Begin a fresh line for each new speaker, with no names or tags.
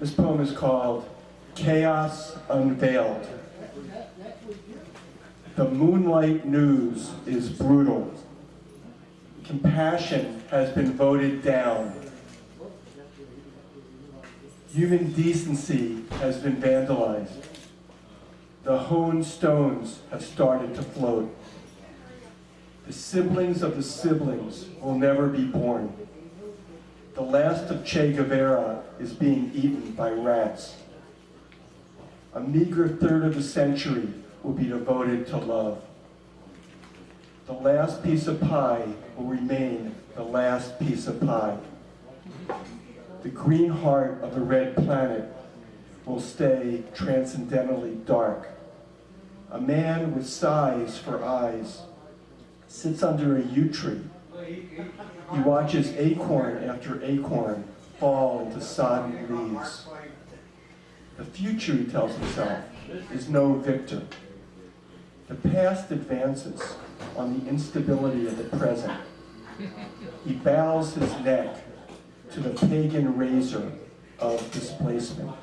This poem is called Chaos Unveiled. The moonlight news is brutal. Compassion has been voted down. Human decency has been vandalized. The honed stones have started to float. The siblings of the siblings will never be born. The last of Che Guevara is being eaten by rats. A meager third of a century will be devoted to love. The last piece of pie will remain the last piece of pie. The green heart of the red planet will stay transcendently dark. A man with sighs for eyes sits under a yew tree. He watches acorn after acorn fall into sodden leaves. The future, he tells himself, is no victor. The past advances on the instability of the present. He bows his neck to the pagan razor of displacement.